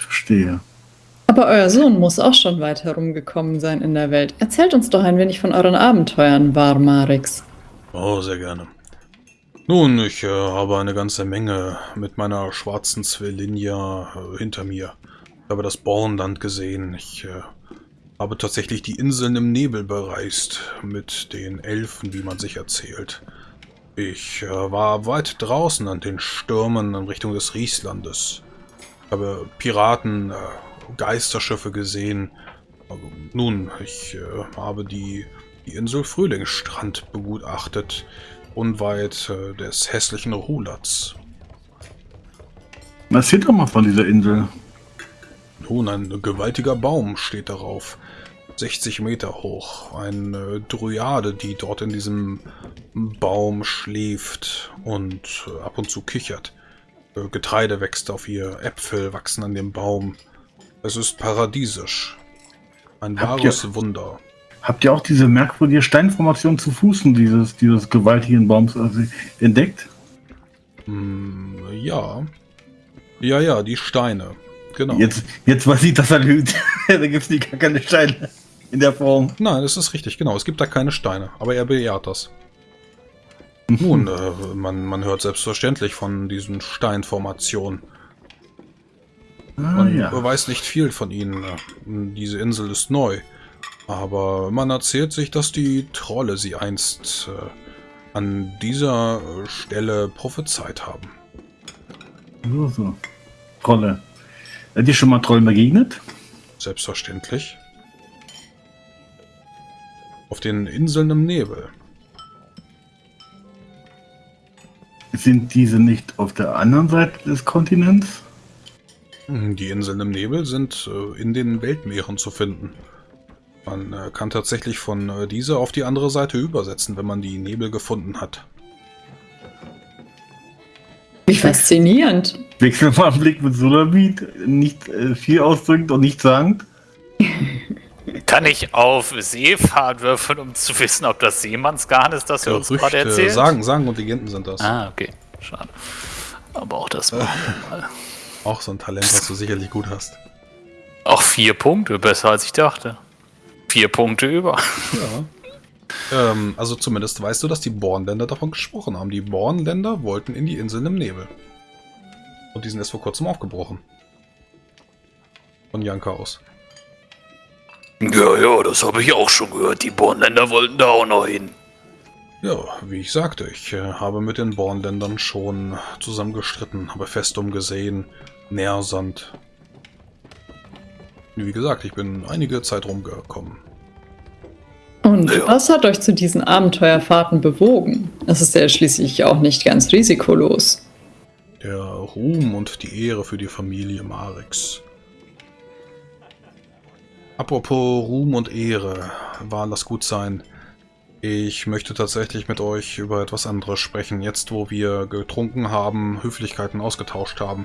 Verstehe. Aber euer Sohn muss auch schon weit herumgekommen sein in der Welt. Erzählt uns doch ein wenig von euren Abenteuern, Varmarix. Oh, sehr gerne. Nun, ich äh, habe eine ganze Menge mit meiner schwarzen Zwillinja äh, hinter mir. Ich habe das Bornland gesehen. Ich äh, habe tatsächlich die Inseln im Nebel bereist, mit den Elfen, wie man sich erzählt. Ich äh, war weit draußen an den Stürmen in Richtung des Rieslandes. Ich habe Piraten, äh, Geisterschiffe gesehen. Also, nun, ich äh, habe die, die Insel Frühlingsstrand begutachtet, unweit äh, des hässlichen Rulatz. Erzähl doch mal von dieser Insel. Nun, ein gewaltiger Baum steht darauf. 60 Meter hoch. Eine Dryade, die dort in diesem Baum schläft und äh, ab und zu kichert. Äh, Getreide wächst auf ihr, Äpfel wachsen an dem Baum. Es ist paradiesisch. Ein Habt wahres ihr- Wunder. Habt ihr auch diese merkwürdige Steinformation zu Fußen dieses, dieses gewaltigen Baums also, entdeckt? Hm, ja. Ja, ja, die Steine. Genau. Jetzt, jetzt weiß ich, dass er lügt. da gibt es gar keine Steine in der Form. Nein, das ist richtig, genau. Es gibt da keine Steine, aber er bejaht das. Nun, äh, man, man hört selbstverständlich von diesen Steinformationen. Ah, Man ja. weiß nicht viel von ihnen. Diese Insel ist neu. Aber man erzählt sich, dass die Trolle sie einst äh, an dieser Stelle prophezeit haben. So, so. Trolle. Seid ihr schon mal Trollen begegnet? Selbstverständlich. Auf den Inseln im Nebel. Sind diese nicht auf der anderen Seite des Kontinents? Die Inseln im Nebel sind äh, in den Weltmeeren zu finden. Man äh, kann tatsächlich von äh, dieser auf die andere Seite übersetzen, wenn man die Nebel gefunden hat. Wie faszinierend. Wechseln wir mal einen Blick mit Solamit. Nicht äh, viel ausdrückend und nicht sagend. Kann ich auf Seefahrt würfeln, um zu wissen, ob das Seemannsgarn ist, das er uns gerade erzählt? Sagen, Sagen und Legenden sind das. Ah, okay. Schade. Aber auch das machen wir mal. Auch so ein Talent, was du sicherlich gut hast. Auch vier Punkte, besser als ich dachte. Vier Punkte über. Ja. Ähm, also zumindest weißt du, dass die Bornländer davon gesprochen haben. Die Bornländer wollten in die Inseln im Nebel. Und die sind erst vor kurzem aufgebrochen. Von Janka aus. Ja, ja, das habe ich auch schon gehört. Die Bornländer wollten da auch noch hin. Ja, wie ich sagte, ich äh, habe mit den Bornländern schon zusammen gestritten, habe Festum gesehen, Nährsand. Wie gesagt, ich bin einige Zeit rumgekommen. Und Ja. was hat euch zu diesen Abenteuerfahrten bewogen? Es ist ja schließlich auch nicht ganz risikolos. Der Ruhm und die Ehre für die Familie Marix. Apropos Ruhm und Ehre, war das gut sein. Ich möchte tatsächlich mit euch über etwas anderes sprechen, jetzt wo wir getrunken haben, Höflichkeiten ausgetauscht haben.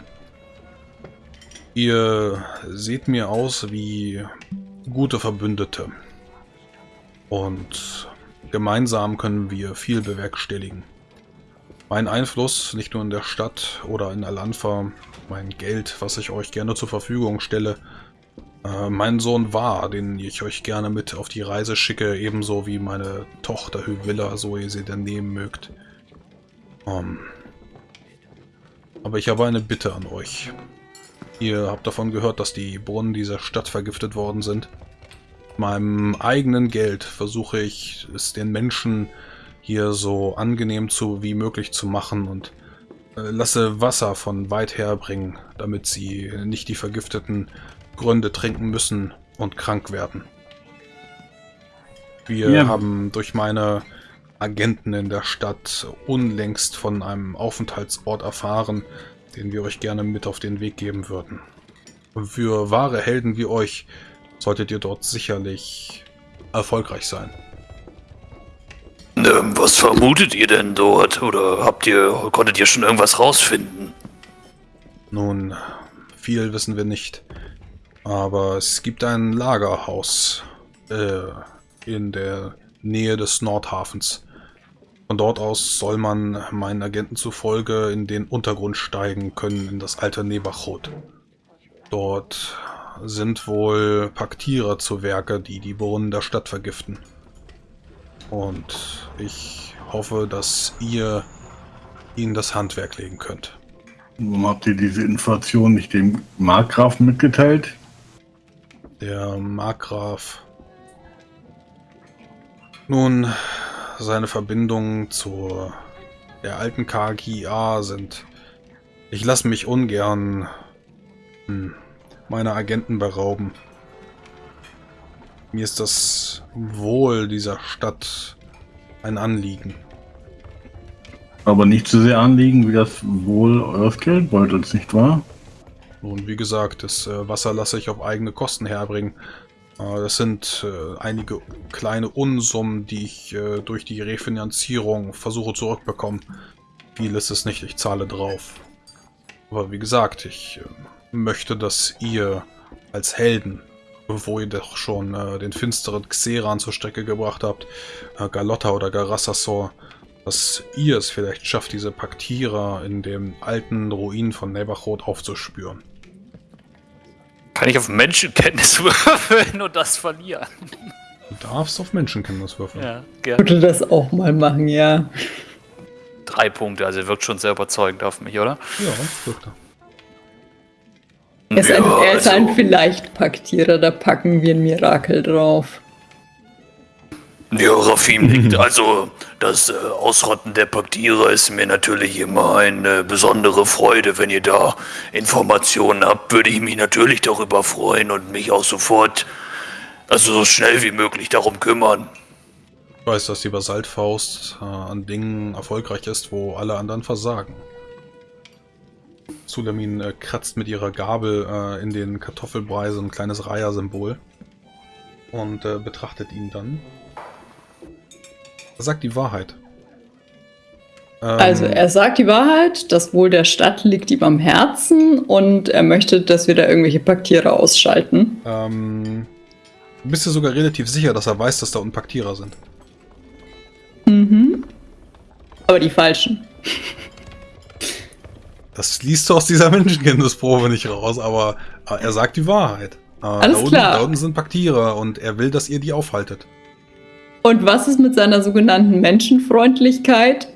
Ihr seht mir aus wie gute Verbündete. Und gemeinsam können wir viel bewerkstelligen. Mein Einfluss, nicht nur in der Stadt oder in Alanfa, mein Geld, was ich euch gerne zur Verfügung stelle, äh, mein Sohn war, den ich euch gerne mit auf die Reise schicke, ebenso wie meine Tochter Hyvilla, so ihr sie denn nehmen mögt. Ähm, aber ich habe eine Bitte an euch. Ihr habt davon gehört, dass die Brunnen dieser Stadt vergiftet worden sind. Mit meinem eigenen Geld versuche ich es den Menschen hier so angenehm zu wie möglich zu machen und äh, lasse Wasser von weit her bringen, damit sie nicht die vergifteten Gründe trinken müssen und krank werden. Wir Ja. haben durch meine Agenten in der Stadt unlängst von einem Aufenthaltsort erfahren, den wir euch gerne mit auf den Weg geben würden. Für wahre Helden wie euch solltet ihr dort sicherlich erfolgreich sein. Ähm, was vermutet ihr denn dort? Oder habt ihr, konntet ihr schon irgendwas rausfinden? Nun, viel wissen wir nicht. Aber es gibt ein Lagerhaus äh, in der Nähe des Nordhafens. Von dort aus soll man meinen Agenten zufolge in den Untergrund steigen können, in das alte Nebachot. Dort sind wohl Paktierer zu Werke, die die Brunnen der Stadt vergiften. Und ich hoffe, dass ihr ihnen das Handwerk legen könnt. Warum habt ihr diese Information nicht dem Markgrafen mitgeteilt? Der Markgraf. Nun, seine Verbindungen zur der alten KGA sind. Ich lasse mich ungern hm, meiner Agenten berauben. Mir ist das Wohl dieser Stadt ein Anliegen. Aber nicht so sehr Anliegen wie das Wohl eures Geldbeutels, nicht wahr? Nun, wie gesagt, das äh, Wasser lasse ich auf eigene Kosten herbringen. Äh, das sind äh, einige kleine Unsummen, die ich durch die Refinanzierung versuche zurückbekommen. Viel ist es nicht, ich zahle drauf. Aber wie gesagt, ich möchte, dass ihr als Helden wo ihr doch schon den finsteren Xeran zur Strecke gebracht habt, Galotta oder Garassasor, dass ihr es vielleicht schafft, diese Paktierer in dem alten Ruin von Nebachot aufzuspüren. Kann ich auf Menschenkenntnis würfeln und das verlieren? Du darfst auf Menschenkenntnis würfeln. Ja, Ich gerne. würde das auch mal machen, ja. Drei Punkte, also wirkt schon sehr überzeugend auf mich, oder? Ja, wirkt er. Er ist ein, Ja, er ist also- ein vielleicht Paktierer, da packen wir ein Mirakel drauf. Ja, Rafim nickt. Also, das äh, Ausrotten der Paktierer ist mir natürlich immer eine besondere Freude. Wenn ihr da Informationen habt, würde ich mich natürlich darüber freuen und mich auch sofort, also so schnell wie möglich darum kümmern. Ich weiß, dass die Basaltfaust äh, an Dingen erfolgreich ist, wo alle anderen versagen. Sulamin äh, kratzt mit ihrer Gabel äh, in den Kartoffelbrei so ein kleines Reiher-Symbol und äh, betrachtet ihn dann. Er sagt die Wahrheit. Ähm, Also er sagt die Wahrheit, das Wohl der Stadt liegt ihm am Herzen und er möchte, dass wir da irgendwelche Paktierer ausschalten. ähm, du bist dir sogar relativ sicher, dass er weiß, dass da unten Paktierer sind. Mhm. Aber die falschen. Das liest du aus dieser Menschenkenntnisprobe nicht raus, aber äh, er sagt die Wahrheit. Äh, Alles da unten, klar. Da unten sind Paktierer und er will, dass ihr die aufhaltet. Und was ist mit seiner sogenannten Menschenfreundlichkeit?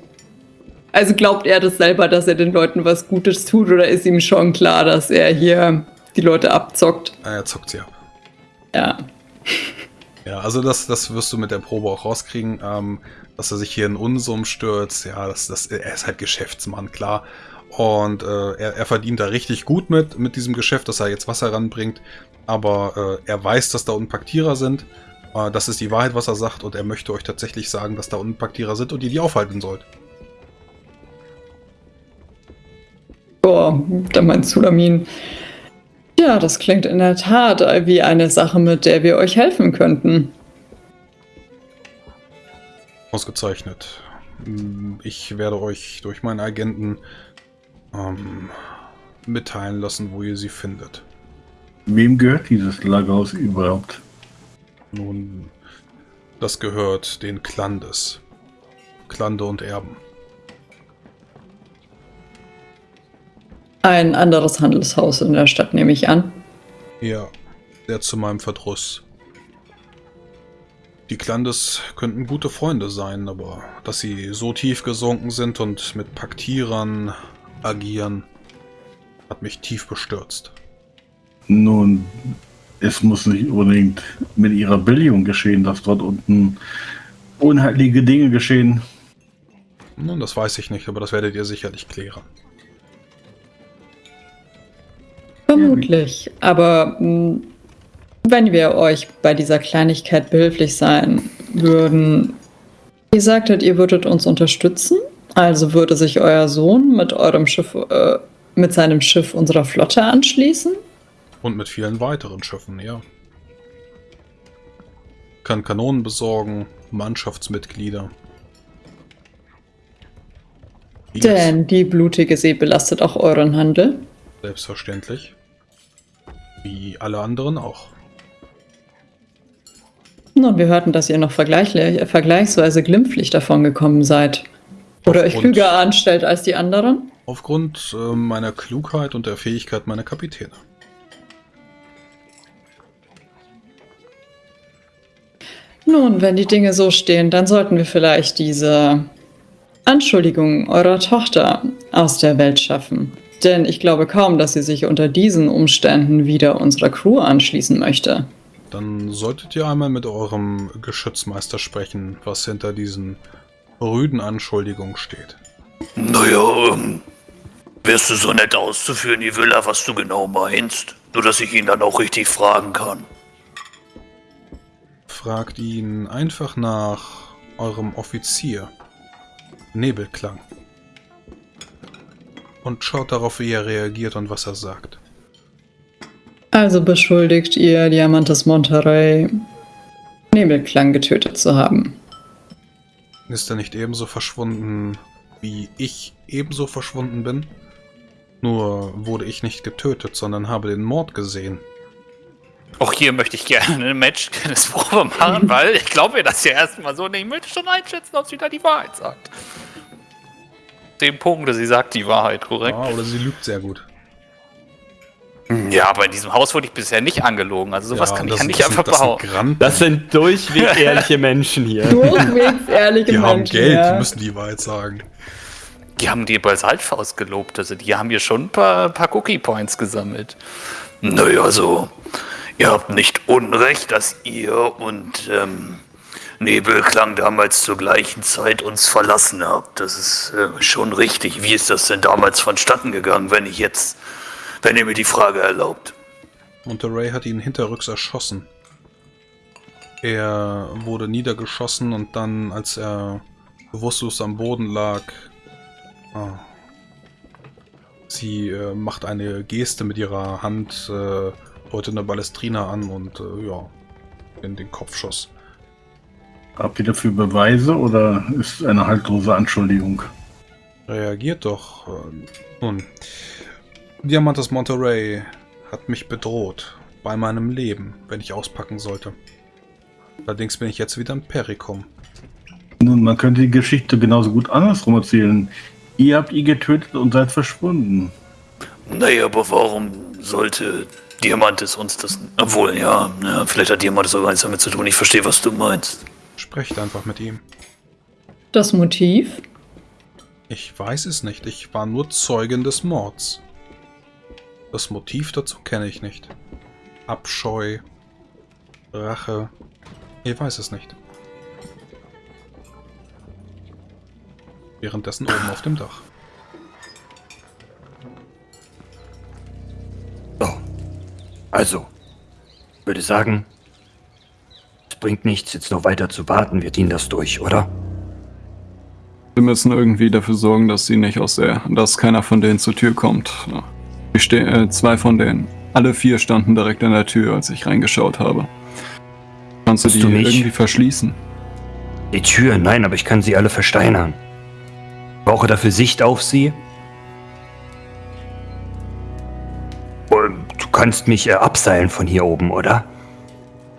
Also glaubt er das selber, dass er den Leuten was Gutes tut oder ist ihm schon klar, dass er hier die Leute abzockt? Äh, Er zockt sie ab. Ja. Ja, also das, das wirst du mit der Probe auch rauskriegen, ähm, dass er sich hier in Unsummen stürzt. Ja, das, das, er ist halt Geschäftsmann, klar. Und äh, er, er verdient da richtig gut mit, mit diesem Geschäft, dass er jetzt Wasser ranbringt. Aber äh, er weiß, dass da unten Paktierer sind. Äh, das ist die Wahrheit, was er sagt. Und er möchte euch tatsächlich sagen, dass da unten Paktierer sind und ihr die aufhalten sollt. Boah, da meint Sulamin. Ja, das klingt in der Tat wie eine Sache, mit der wir euch helfen könnten. Ausgezeichnet. Mm, Ich werde euch durch meinen Agenten ähm, mitteilen lassen, wo ihr sie findet. Wem gehört dieses Lagerhaus überhaupt? Nun, das gehört den Klandes. Klande und Erben. Ein anderes Handelshaus in der Stadt, nehme ich an. Ja, sehr zu meinem Verdruss. Die Klandes könnten gute Freunde sein, aber dass sie so tief gesunken sind und mit Paktierern agieren, hat mich tief bestürzt. Nun, es muss nicht unbedingt mit ihrer Billigung geschehen, dass dort unten unheimliche Dinge geschehen. Nun, das weiß ich nicht, aber das werdet ihr sicherlich klären. Vermutlich. Aber mh, wenn wir euch bei dieser Kleinigkeit behilflich sein würden, ihr sagtet, ihr würdet uns unterstützen, also würde sich euer Sohn mit eurem Schiff, äh, mit seinem Schiff unserer Flotte anschließen? Und mit vielen weiteren Schiffen, ja. Kann Kanonen besorgen, Mannschaftsmitglieder. Vieles. Denn die blutige See belastet auch euren Handel. Selbstverständlich. Wie alle anderen auch. Nun, wir hörten, dass ihr noch äh, vergleichsweise glimpflich davon gekommen seid. Oder euch Aufgrund- klüger anstellt als die anderen? Aufgrund äh, meiner Klugheit und der Fähigkeit meiner Kapitäne. Nun, wenn die Dinge so stehen, dann sollten wir vielleicht diese Anschuldigungen eurer Tochter aus der Welt schaffen. Denn ich glaube kaum, dass sie sich unter diesen Umständen wieder unserer Crew anschließen möchte. Dann solltet ihr einmal mit eurem Geschützmeister sprechen, was hinter diesen rüden Anschuldigungen steht. Naja, ähm, wärst du so nett auszuführen, Ivilla, was du genau meinst? Nur, dass ich ihn dann auch richtig fragen kann. Fragt ihn einfach nach eurem Offizier. Nebelklang. Und schaut darauf, wie er reagiert und was er sagt. Also beschuldigt ihr Diamantes Monterey, Nebelklang getötet zu haben. Ist er nicht ebenso verschwunden, wie ich ebenso verschwunden bin? Nur wurde ich nicht getötet, sondern habe den Mord gesehen. Auch hier möchte ich gerne eine Matchkenntnisprobe machen, weil ich glaube mir das ja erstmal so. Und ich möchte schon einschätzen, ob sie da die Wahrheit sagt. Zehn Punkte, sie sagt die Wahrheit, korrekt? Ah, oder sie lügt sehr gut. Ja, aber in diesem Haus wurde ich bisher nicht angelogen. Also sowas Ja, kann ich das- ja nicht das sind- einfach das sind behaupten. Das sind durchweg ehrliche Menschen hier. Durchwegs ehrliche Die haben Menschen, Geld, ja. die müssen die Wahrheit sagen. Die haben die bei Saltfaust gelobt. Also die haben hier schon ein paar, paar Cookie Points gesammelt. Naja, also, ihr habt nicht Unrecht, dass ihr und ähm, Nebelklang damals zur gleichen Zeit uns verlassen habt. Das ist äh, schon richtig. Wie ist das denn damals vonstatten gegangen, wenn ich jetzt, wenn ihr mir die Frage erlaubt? Monterey hat ihn hinterrücks erschossen. Er wurde niedergeschossen und dann, als er bewusstlos am Boden lag, ah, sie äh, macht eine Geste mit ihrer Hand, äh, deutet eine Ballestrina an und äh, ja, in den Kopfschuss. Habt ihr dafür Beweise oder ist eine haltlose Anschuldigung? Reagiert doch. äh, Nun, Diamantes Monterey hat mich bedroht bei meinem Leben, wenn ich auspacken sollte. Allerdings bin ich jetzt wieder ein Perikum. Nun, man könnte die Geschichte genauso gut andersrum erzählen. Ihr habt ihn getötet und seid verschwunden. Naja, aber warum sollte Diamantes uns das. Obwohl, ja, ja vielleicht hat Diamantes auch eins damit zu tun. Ich verstehe, was du meinst. Sprecht einfach mit ihm. Das Motiv? Ich weiß es nicht. Ich war nur Zeugin des Mords. Das Motiv dazu kenne ich nicht. Abscheu, Rache. Ich weiß es nicht. Währenddessen oben auf dem Dach. Also, ich würde sagen, es bringt nichts, jetzt noch weiter zu warten. Wir ziehen das durch, oder? Wir müssen irgendwie dafür sorgen, dass sie nicht aus der, dass keiner von denen zur Tür kommt. Ich äh, zwei von denen. Alle vier standen direkt an der Tür, als ich reingeschaut habe. Kannst du die du irgendwie verschließen? Die Tür, nein, aber ich kann sie alle versteinern. Brauche dafür Sicht auf sie. Und kannst mich äh, abseilen von hier oben, oder?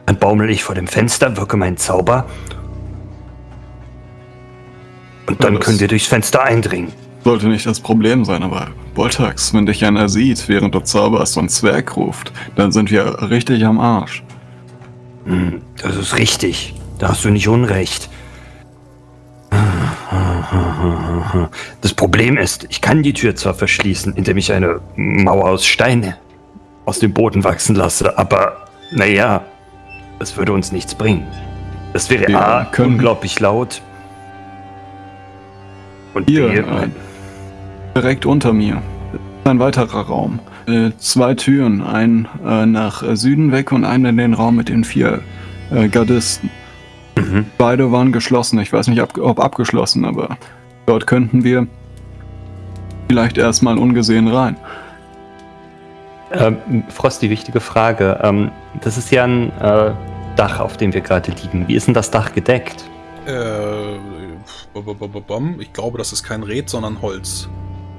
Dann baumel ich vor dem Fenster, wirke meinen Zauber. Und dann Ja, können wir durchs Fenster eindringen. Sollte nicht das Problem sein, aber Boltax, wenn dich einer sieht, während du zauberst und Zwerg ruft, dann sind wir richtig am Arsch. Hm, das ist richtig. Da hast du nicht Unrecht. Das Problem ist, ich kann die Tür zwar verschließen, indem ich eine Mauer aus Steine aus dem Boden wachsen lasse, aber naja, das würde uns nichts bringen. Das wäre Wir A, können- unglaublich laut. Und Hier, B, äh, direkt unter mir. Ein weiterer Raum. Äh, zwei Türen, ein äh, nach Süden weg und einen in den Raum mit den vier äh, Gardisten. Mhm. Beide waren geschlossen. Ich weiß nicht, ab, ob abgeschlossen, aber dort könnten wir vielleicht erstmal ungesehen rein. Ähm, Frosty, wichtige Frage. Ähm, das ist ja ein äh, Dach, auf dem wir gerade liegen. Wie ist denn das Dach gedeckt? Äh, ich glaube, das ist kein Red, sondern Holz.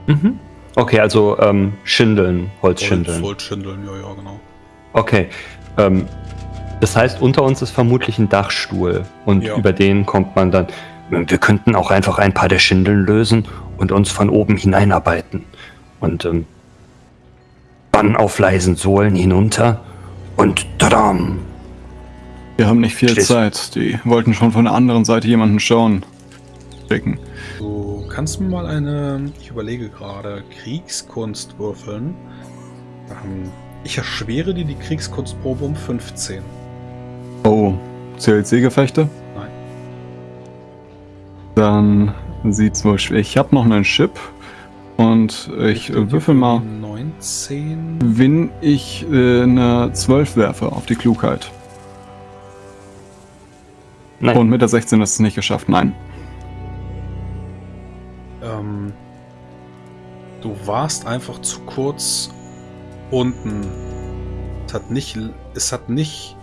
Mhm. Okay, also ähm, Schindeln, Holzschindeln. Holz, Holzschindeln, ja, ja, genau. Okay. Ähm, das heißt, unter uns ist vermutlich ein Dachstuhl und Ja. über den kommt man dann. wir könnten auch einfach ein paar der Schindeln lösen und uns von oben hineinarbeiten. Und ähm, dann auf leisen Sohlen hinunter und tadam! Wir haben nicht viel Stehst- Zeit. Die wollten schon von der anderen Seite jemanden schauen. Schicken. Du kannst mir mal eine, ich überlege gerade, Kriegskunst würfeln. Ähm, ich erschwere dir die Kriegskunstprobe um 15. Oh, zählt Seegefechte? Nein. Dann sieht's wohl schwer. Ich habe noch einen Chip und ich würfel mal, 19. wenn ich äh, eine 12 werfe auf die Klugheit. Nein. Und mit der 16 ist es nicht geschafft. Nein. Ähm, du warst einfach zu kurz unten. Es hat nicht, es hat nicht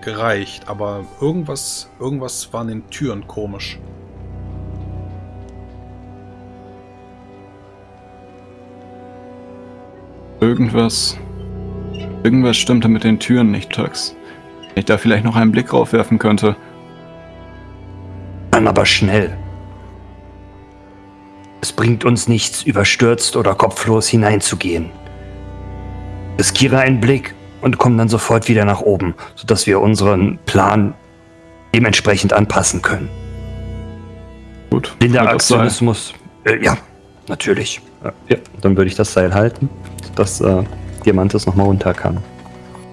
gereicht, aber irgendwas, irgendwas war an den Türen komisch. Irgendwas. Irgendwas stimmte mit den Türen nicht, Tux. Wenn ich da vielleicht noch einen Blick drauf werfen könnte. Dann aber schnell. Es bringt uns nichts, überstürzt oder kopflos hineinzugehen. Riskiere einen Blick und komm dann sofort wieder nach oben, sodass wir unseren Plan dementsprechend anpassen können. Gut. Blinder. Aktionismus. Äh, ja, natürlich. Ja, dann würde ich das Seil halten, dass äh, Diamantes nochmal runter kann.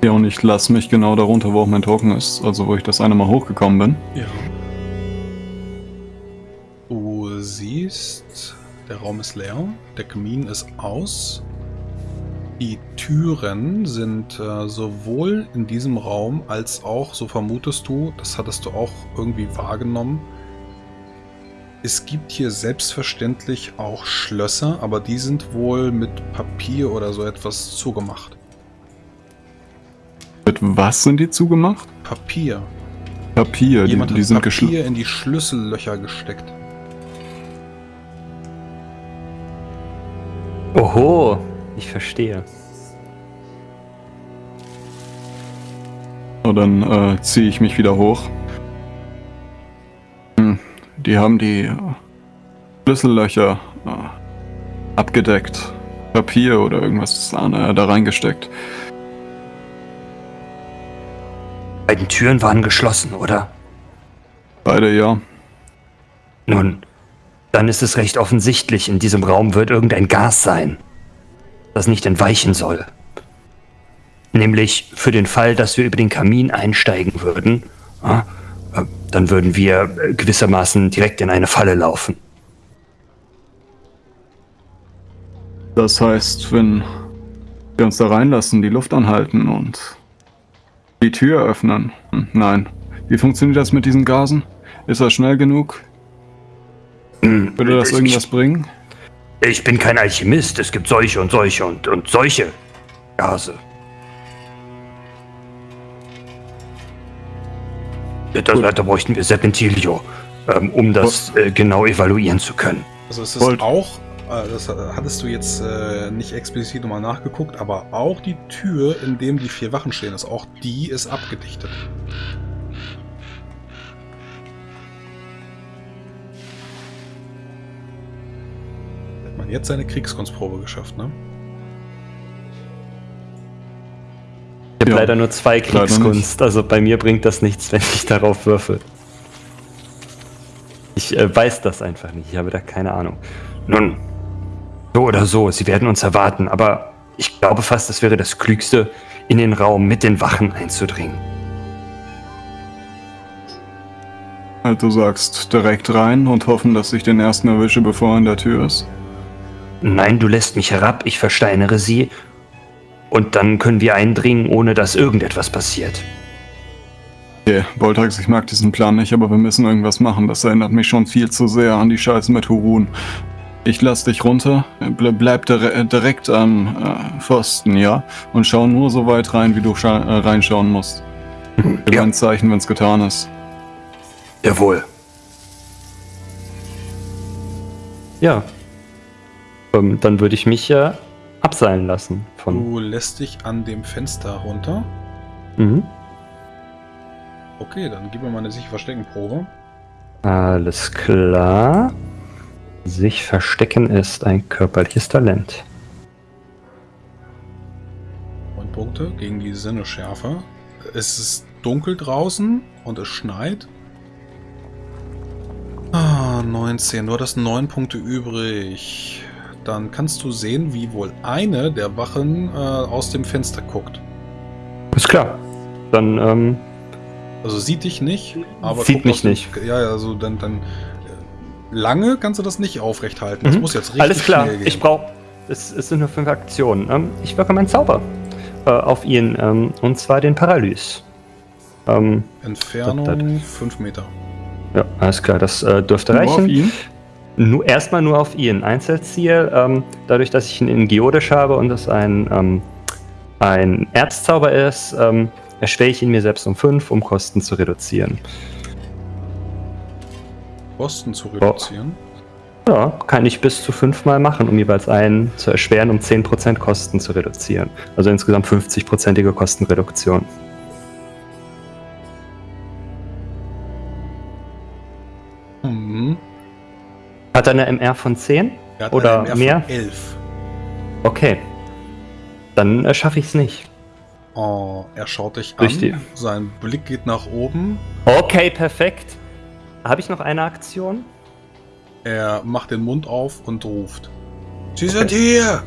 Ja, und ich lasse mich genau darunter, wo auch mein Token ist. Also, wo ich das eine Mal hochgekommen bin. Ja. Du siehst, der Raum ist leer, der Kamin ist aus. Die Türen sind äh, sowohl in diesem Raum als auch, so vermutest du, das hattest du auch irgendwie wahrgenommen. Es gibt hier selbstverständlich auch Schlösser, aber die sind wohl mit Papier oder so etwas zugemacht. Mit was sind die zugemacht? Papier. Papier. Die, Jemand die hat sind Papier geschlossen. in die Schlüssellöcher gesteckt. Oho, ich verstehe. Und dann äh, ziehe ich mich wieder hoch. Die haben die Schlüssellöcher äh, abgedeckt. Papier oder irgendwas äh, da reingesteckt. Beiden Türen waren geschlossen, oder? Beide ja. Nun, dann ist es recht offensichtlich, in diesem Raum wird irgendein Gas sein, das nicht entweichen soll. Nämlich für den Fall, dass wir über den Kamin einsteigen würden, dann würden wir äh, gewissermaßen direkt in eine Falle laufen. Das heißt, wenn wir uns da reinlassen, die Luft anhalten und die Tür öffnen. Hm, nein. Wie funktioniert das mit diesen Gasen? Ist das schnell genug? Hm, Würde das ich- irgendwas bringen? Ich bin kein Alchemist, es gibt solche und solche und, und solche Gase. Ja, Das, da bräuchten wir Serpentilio, ähm, um das äh, genau evaluieren zu können. Also es ist Wollt- auch, äh, das hattest du jetzt äh, nicht explizit nochmal nachgeguckt, aber auch die Tür, in dem die vier Wachen stehen, ist auch die ist abgedichtet. Hat man jetzt seine Kriegskunstprobe geschafft, ne? Ich habe Ja, leider nur zwei Kriegskunst, also bei mir bringt das nichts, wenn ich darauf würfel. Ich äh, weiß das einfach nicht, ich habe da keine Ahnung. Nun, so oder so, sie werden uns erwarten, aber ich glaube fast, es wäre das Klügste, in den Raum mit den Wachen einzudringen. Halt, du sagst direkt rein und hoffen, dass ich den ersten erwische, bevor er in der Tür ist. Nein, du lässt mich herab, ich versteinere sie und dann können wir eindringen, ohne dass irgendetwas passiert. Okay, Boltax, ich mag diesen Plan nicht, aber wir müssen irgendwas machen. Das erinnert mich schon viel zu sehr an die Scheiße mit Hurun. Ich lass dich runter, ble bleib dire direkt am äh, Pfosten, ja? Und schau nur so weit rein, wie du äh, reinschauen musst. Gib Ja. ein Zeichen, wenn's getan ist. Jawohl. Ja. Ähm, dann würde ich mich ja abseilen lassen von. Du lässt dich an dem Fenster runter. Mhm. Okay, dann gib mir mal eine sich verstecken Probe. Alles klar. Sich verstecken ist ein körperliches Talent. Neun Punkte gegen die Sinneschärfe. Es ist dunkel draußen und es schneit. Ah, 19. Du hattest 9 Punkte übrig. Dann kannst du sehen, wie wohl eine der Wachen äh, aus dem Fenster guckt. Ist klar. Dann, ähm, Also sieht dich nicht, aber Sieht mich nicht. Ja, ja, also dann, dann äh, lange kannst du das nicht aufrecht halten. Das Mhm. muss jetzt richtig alles klar. schnell gehen. Ich brauche. Es, es sind nur fünf Aktionen. Ähm, ich wirke meinen Zauber äh, auf ihn. Ähm, und zwar den Paralys. Ähm, Entfernung 5 Meter. ja, alles klar. Das äh, dürfte Nur auf reichen. ihn? Nur, erstmal nur auf ihn. Einzelziel, ähm, dadurch, dass ich ihn in Geodisch habe und es ein, ähm, ein Erzzauber ist, ähm, erschwere ich ihn mir selbst um 5, um Kosten zu reduzieren. Kosten zu reduzieren. Ja, kann ich bis zu fünfmal machen, um jeweils einen zu erschweren, um 10% Kosten zu reduzieren. Also insgesamt 50%ige Kostenreduktion. Hat er eine MR von 10? Er hat Oder eine MR mehr? Von 11. Okay. Dann äh, schaffe ich es nicht. Oh, er schaut dich an. Richtig. Sein Blick geht nach oben. Okay, perfekt. Habe ich noch eine Aktion? Er macht den Mund auf und ruft. Sie sind hier!